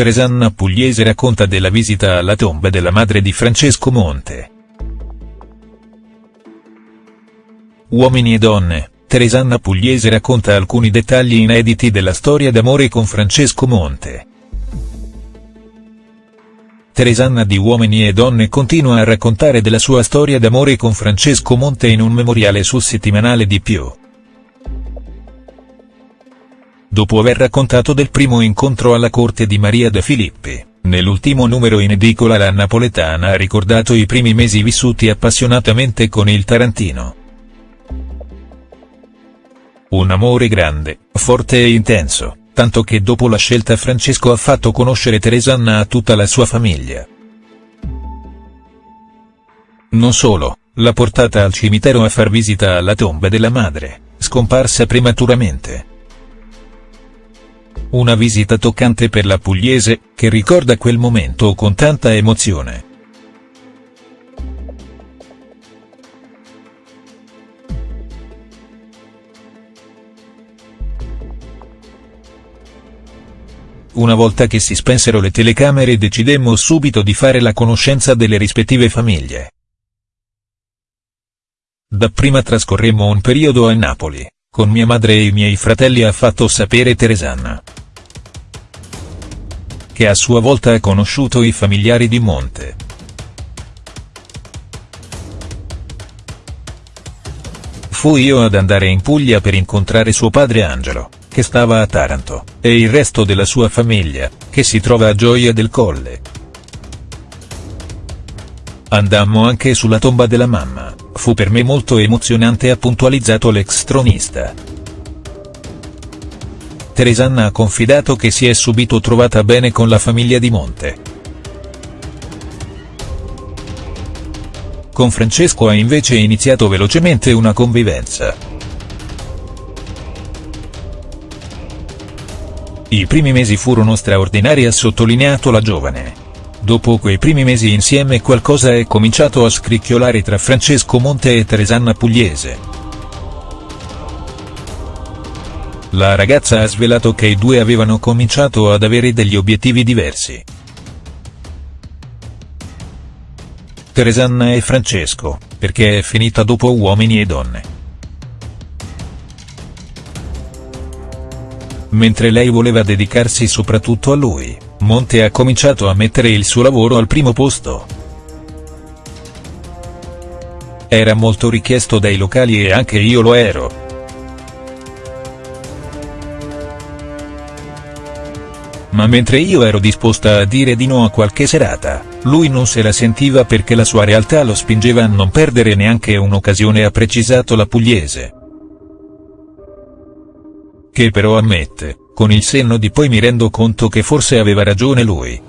Teresanna Pugliese racconta della visita alla tomba della madre di Francesco Monte. Uomini e donne, Teresanna Pugliese racconta alcuni dettagli inediti della storia d'amore con Francesco Monte. Teresanna di Uomini e Donne continua a raccontare della sua storia d'amore con Francesco Monte in un memoriale sul settimanale di più. Dopo aver raccontato del primo incontro alla corte di Maria De Filippi, nell'ultimo numero in edicola la napoletana ha ricordato i primi mesi vissuti appassionatamente con il Tarantino. Un amore grande, forte e intenso, tanto che dopo la scelta Francesco ha fatto conoscere Teresanna a tutta la sua famiglia. Non solo, l'ha portata al cimitero a far visita alla tomba della madre, scomparsa prematuramente. Una visita toccante per la pugliese, che ricorda quel momento con tanta emozione. Una volta che si spensero le telecamere decidemmo subito di fare la conoscenza delle rispettive famiglie. Dapprima trascorremmo un periodo a Napoli, con mia madre e i miei fratelli ha fatto sapere Teresanna che a sua volta ha conosciuto i familiari di Monte. Fu io ad andare in Puglia per incontrare suo padre Angelo, che stava a Taranto, e il resto della sua famiglia, che si trova a Gioia del Colle. Andammo anche sulla tomba della mamma, fu per me molto emozionante ha puntualizzato l'ex tronista. Teresanna ha confidato che si è subito trovata bene con la famiglia di Monte. Con Francesco ha invece iniziato velocemente una convivenza. I primi mesi furono straordinari ha sottolineato la giovane. Dopo quei primi mesi insieme qualcosa è cominciato a scricchiolare tra Francesco Monte e Teresanna Pugliese. La ragazza ha svelato che i due avevano cominciato ad avere degli obiettivi diversi. Teresanna e Francesco, perché è finita dopo Uomini e Donne. Mentre lei voleva dedicarsi soprattutto a lui, Monte ha cominciato a mettere il suo lavoro al primo posto. Era molto richiesto dai locali e anche io lo ero. Ma mentre io ero disposta a dire di no a qualche serata, lui non se la sentiva perché la sua realtà lo spingeva a non perdere neanche un'occasione ha precisato la pugliese. Che però ammette, con il senno di poi mi rendo conto che forse aveva ragione lui.